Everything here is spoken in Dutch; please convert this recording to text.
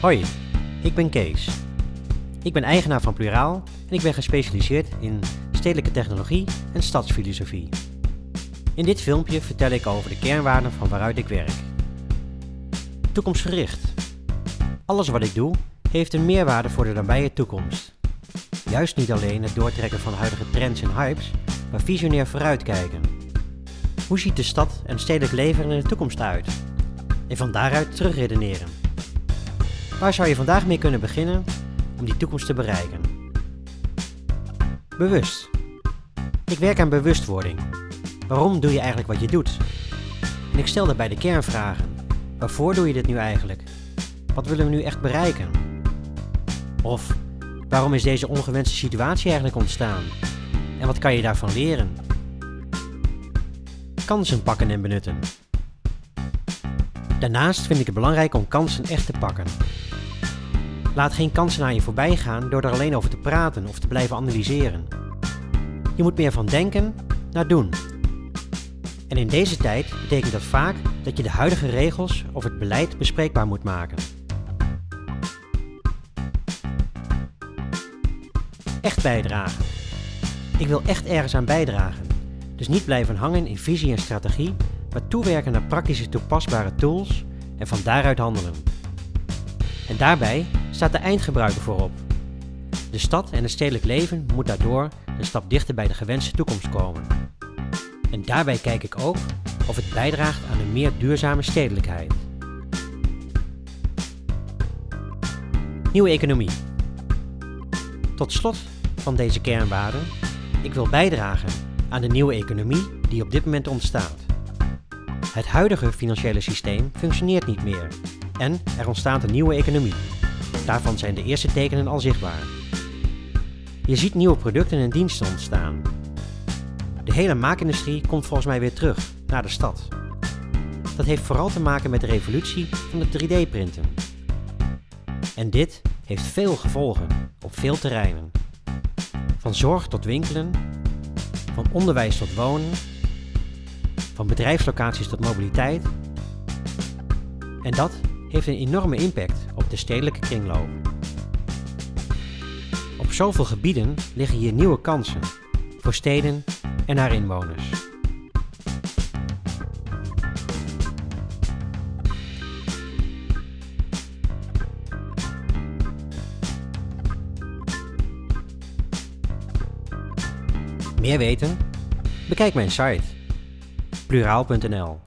Hoi, ik ben Kees. Ik ben eigenaar van Pluraal en ik ben gespecialiseerd in stedelijke technologie en stadsfilosofie. In dit filmpje vertel ik over de kernwaarden van waaruit ik werk. Toekomstgericht. Alles wat ik doe heeft een meerwaarde voor de nabije toekomst. Juist niet alleen het doortrekken van huidige trends en hypes, maar visionair vooruitkijken. Hoe ziet de stad en stedelijk leven er in de toekomst uit? En van daaruit terugredeneren. Waar zou je vandaag mee kunnen beginnen om die toekomst te bereiken? Bewust. Ik werk aan bewustwording. Waarom doe je eigenlijk wat je doet? En ik stel daarbij de kernvragen. Waarvoor doe je dit nu eigenlijk? Wat willen we nu echt bereiken? Of waarom is deze ongewenste situatie eigenlijk ontstaan? En wat kan je daarvan leren? Kansen pakken en benutten. Daarnaast vind ik het belangrijk om kansen echt te pakken. Laat geen kansen aan je voorbij gaan door er alleen over te praten of te blijven analyseren. Je moet meer van denken naar doen. En in deze tijd betekent dat vaak dat je de huidige regels of het beleid bespreekbaar moet maken. Echt bijdragen. Ik wil echt ergens aan bijdragen. Dus niet blijven hangen in visie en strategie, maar toewerken naar praktische toepasbare tools en van daaruit handelen. En daarbij staat de eindgebruiker voorop. De stad en het stedelijk leven moet daardoor een stap dichter bij de gewenste toekomst komen. En daarbij kijk ik ook of het bijdraagt aan een meer duurzame stedelijkheid. Nieuwe economie. Tot slot van deze kernwaarden, ik wil bijdragen aan de nieuwe economie die op dit moment ontstaat. Het huidige financiële systeem functioneert niet meer en er ontstaat een nieuwe economie. Daarvan zijn de eerste tekenen al zichtbaar. Je ziet nieuwe producten en diensten ontstaan. De hele maakindustrie komt volgens mij weer terug naar de stad. Dat heeft vooral te maken met de revolutie van het 3D-printen. En dit heeft veel gevolgen op veel terreinen. Van zorg tot winkelen, van onderwijs tot wonen, van bedrijfslocaties tot mobiliteit. En dat heeft een enorme impact de stedelijke kringloop. Op zoveel gebieden liggen hier nieuwe kansen voor steden en haar inwoners. Meer weten? Bekijk mijn site pluraal.nl